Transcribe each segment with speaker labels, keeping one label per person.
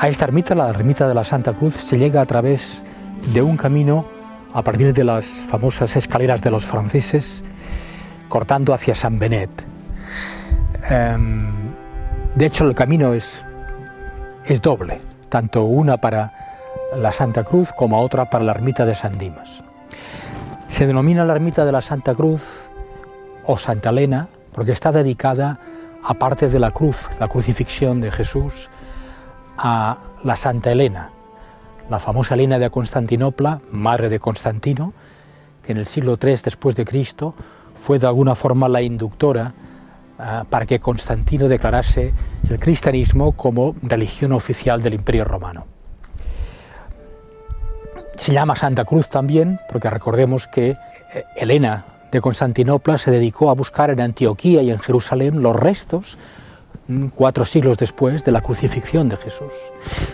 Speaker 1: A esta ermita, la ermita de la Santa Cruz, se llega a través de un camino a partir de las famosas escaleras de los franceses, cortando hacia San Benet. Em, de hecho, el camino es, es doble, tanto una para la Santa Cruz como otra para la ermita de San Dimas. Se denomina la ermita de la Santa Cruz o Santa Elena porque está dedicada, aparte de la cruz, la crucifixión de Jesús, a la Santa Elena, la famosa Elena de Constantinopla, madre de Constantino, que en el siglo III después de Cristo fue de alguna forma la inductora uh, para que Constantino declarase el cristianismo como religión oficial del Imperio Romano. Se llama Santa Cruz también, porque recordemos que eh, Elena de Constantinopla se dedicó a buscar en Antioquía y en Jerusalén los restos cuatro siglos después de la crucifixión de Jesús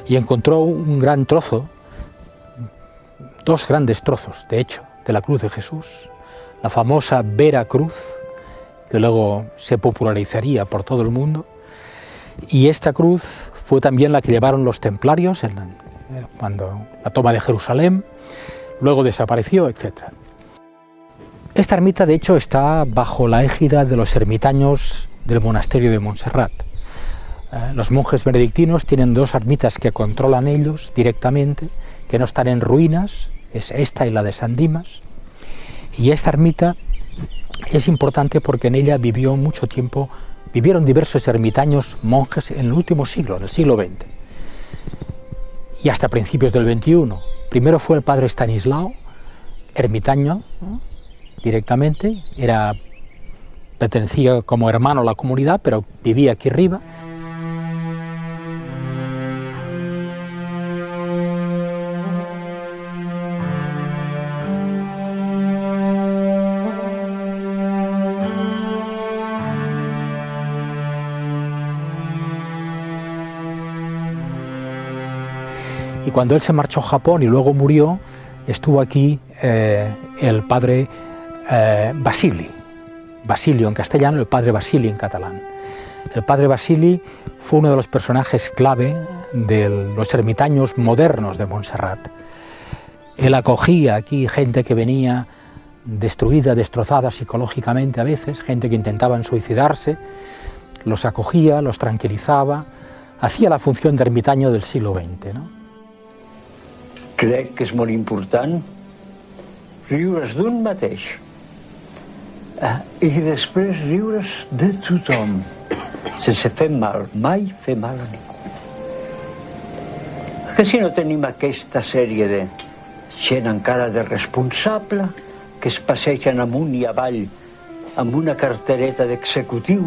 Speaker 1: y encontró un gran trozo, dos grandes trozos, de hecho, de la cruz de Jesús, la famosa Vera Cruz, que luego se popularizaría por todo el mundo, y esta cruz fue también la que llevaron los templarios la, cuando la toma de Jerusalén, luego desapareció, etc. Esta ermita, de hecho, está bajo la égida de los ermitaños del monasterio de Montserrat. Eh, los monjes benedictinos tienen dos ermitas que controlan ellos directamente, que no están en ruinas, es esta y la de San Dimas, y esta ermita es importante porque en ella vivió mucho tiempo, vivieron diversos ermitaños monjes en el último siglo, en el siglo XX, y hasta principios del XXI. Primero fue el padre Stanislao, ermitaño, directamente, era pertenecía como hermano a la comunidad, pero vivía aquí arriba. Cuando él se marchó a Japón y luego murió, estuvo aquí eh, el padre eh, Basili, Basilio en castellano, el padre Basili en catalán. El padre Basili fue uno de los personajes clave de los ermitaños modernos de Montserrat. Él acogía aquí gente que venía destruida, destrozada psicológicamente a veces, gente que intentaban suicidarse, los acogía, los tranquilizaba, hacía la función de ermitaño del siglo XX. No?
Speaker 2: Crec que és molt important riure's d'un mateix eh, i després riure's de tothom, sense fer mal, mai fer mal a ningú. Que si no tenim aquesta sèrie de gent encara de responsable que es passegen amunt i avall amb una cartereta d'executiu,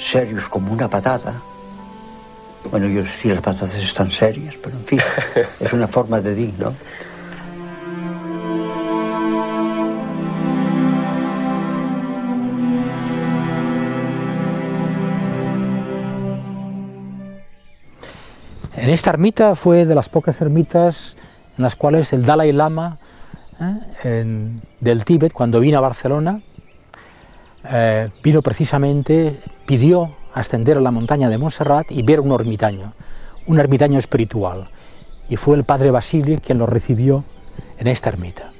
Speaker 2: serios com una patata, Bueno, yo sí las patatas están serias, pero en fin, es una forma de dir, ¿no?
Speaker 1: En esta ermita fue de las pocas ermitas en las cuales el Dalai Lama ¿eh? en, del Tíbet, cuando vino a Barcelona, eh, vino precisamente, pidió ascender a la montaña de Montserrat y ver un ermitaño, un ermitaño espiritual. Y fue el padre Basilio quien lo recibió en esta ermita.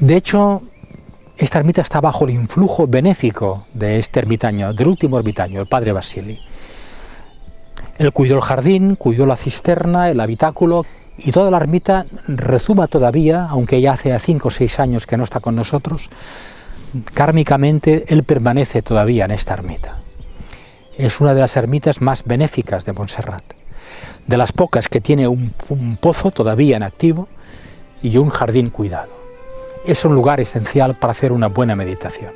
Speaker 1: De hecho, esta ermita está bajo el influjo benéfico de este ermitaño, del último ermitaño, el padre Basili. Él cuidó el jardín, cuidó la cisterna, el habitáculo, y toda la ermita rezuma todavía, aunque ya hace cinco o seis años que no está con nosotros, kármicamente él permanece todavía en esta ermita. Es una de las ermitas más benéficas de Montserrat, de las pocas que tiene un, pozo todavía en activo y un jardín cuidado. Es un lugar esencial para hacer una buena meditación.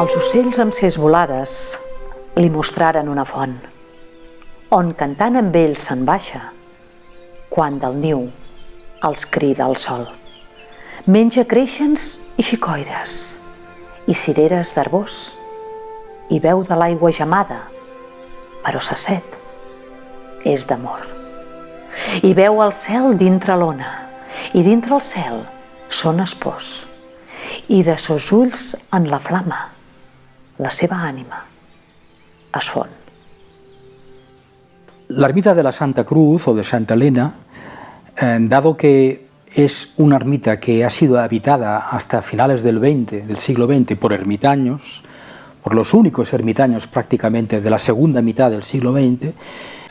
Speaker 3: Els ocells amb ses volades li mostraren una font, on cantant amb ells se'n baixa, quan del niu els crida sol. Menja creixens i xicoires, i cireres d'arbós, i veu de l'aigua gemada, però sa set és d'amor. I veu el cel dintre l'ona, i dintre el cel són espòs, i de sos ulls en la flama, la seva ànima es fon.
Speaker 1: La ermita de la Santa Cruz o de Santa Elena, eh, dado que es una ermita que ha sido habitada hasta finales del, 20, del siglo XX por ermitaños, por los únicos ermitaños prácticamente de la segunda mitad del siglo XX,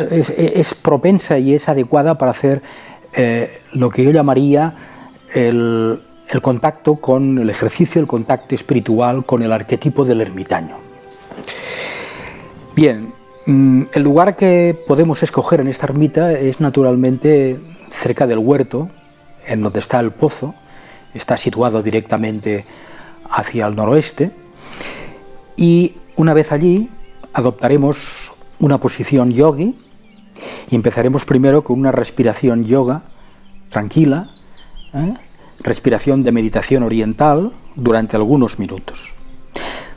Speaker 1: es, propensa y es adecuada para hacer eh, lo que yo llamaría el, contacto con el ejercicio, el contacto espiritual con el arquetipo del ermitaño. Bien, mm, el lugar que podemos escoger en esta ermita es naturalmente cerca del huerto, en donde está el pozo, está situado directamente hacia el noroeste, y una vez allí adoptaremos una posición yogi y empezaremos primero con una respiración yoga tranquila, ¿eh? respiración de meditación oriental durante algunos minutos.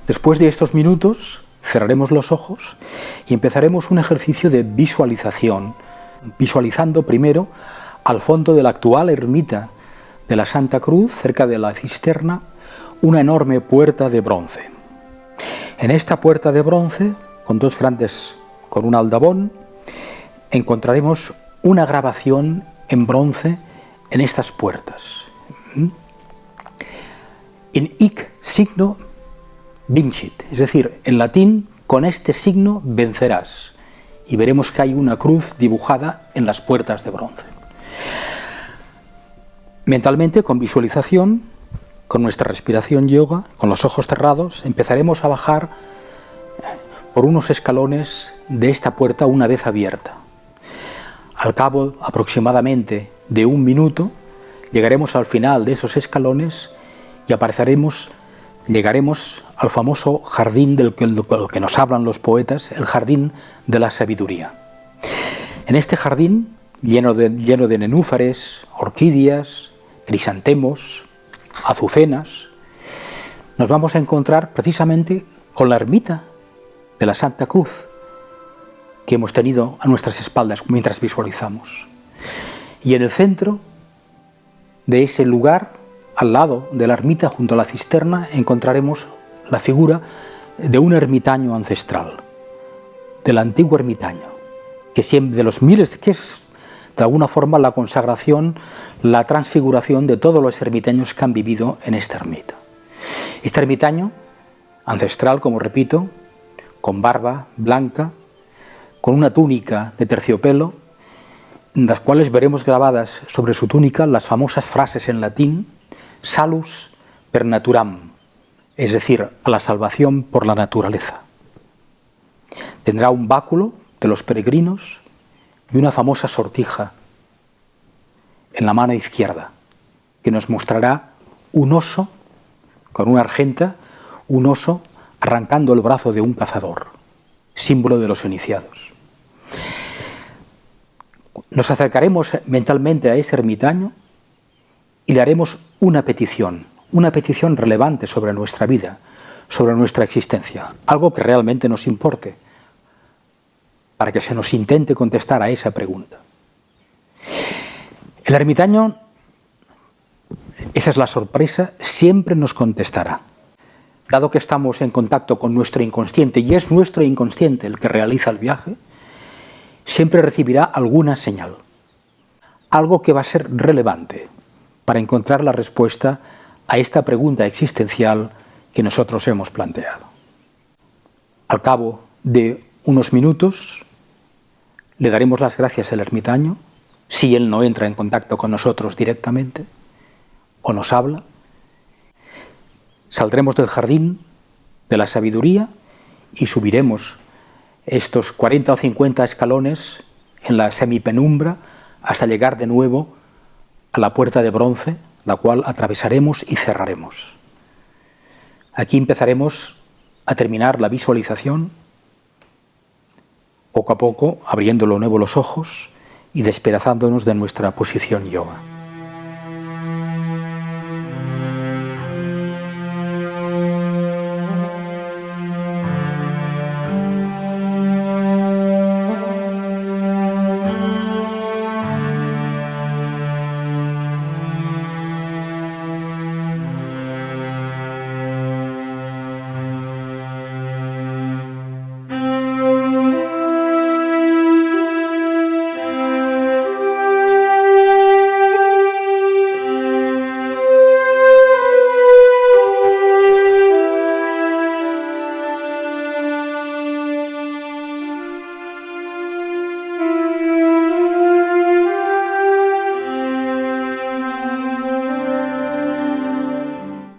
Speaker 1: Después de estos minutos cerraremos los ojos y empezaremos un ejercicio de visualización, visualizando primero al fondo de la actual ermita de la Santa Cruz, cerca de la cisterna, una enorme puerta de bronce. En esta puerta de bronce, con dos grandes, con un aldabón, encontraremos una grabación en bronce en estas puertas. ¿Mm? En ic signo vincit, es decir, en latín, con este signo vencerás. Y veremos que hay una cruz dibujada en las puertas de bronce. Mentalmente, con visualización, con nuestra respiración yoga, con los ojos cerrados, empezaremos a bajar eh, por unos escalones de esta puerta una vez abierta. Al cabo aproximadamente de un minuto, llegaremos al final de esos escalones y apareceremos, llegaremos al famoso jardín del que, nos hablan los poetas, el jardín de la sabiduría. En este jardín, lleno de, lleno de nenúfares, orquídeas, crisantemos, azucenas, nos vamos a encontrar precisamente con la ermita de la Santa Cruz que hemos tenido a nuestras espaldas mientras visualizamos. Y en el centro de ese lugar, al lado de la ermita, junto a la cisterna, encontraremos la figura de un ermitaño ancestral, del antiguo ermitaño, que de los miles, que es de alguna forma la consagración, la transfiguración de todos los ermitaños que han vivido en esta ermita. Este ermitaño, ancestral, como repito, con barba blanca, con una túnica de terciopelo, en las cuales veremos grabadas sobre su túnica las famosas frases en latín, salus per naturam, es decir, a la salvación por la naturaleza. Tendrá un báculo de los peregrinos y una famosa sortija en la mano izquierda, que nos mostrará un oso con una argenta, un oso arrancando el brazo de un cazador, símbolo de los iniciados. Nos acercaremos mentalmente a ese ermitaño y le haremos una petición, una petición relevante sobre nuestra vida, sobre nuestra existencia, algo que realmente nos importe, para que se nos intente contestar a esa pregunta. El ermitaño, esa es la sorpresa, siempre nos contestará. Dado que estamos en contacto con nuestro inconsciente y es nuestro inconsciente el que realiza el viaje, siempre recibirá alguna señal, algo que va a ser relevante para encontrar la respuesta a esta pregunta existencial que nosotros hemos planteado. Al cabo de unos minutos, le daremos las gracias al ermitaño, si él no entra en contacto con nosotros directamente, o nos habla. Saldremos del jardín de la sabiduría y subiremos estos 40 o 50 escalones en la semipenumbra hasta llegar de nuevo a la puerta de bronce, la cual atravesaremos y cerraremos. Aquí empezaremos a terminar la visualización poco a poco abriendo de nuevo los ojos y despedazándonos de nuestra posición yoga.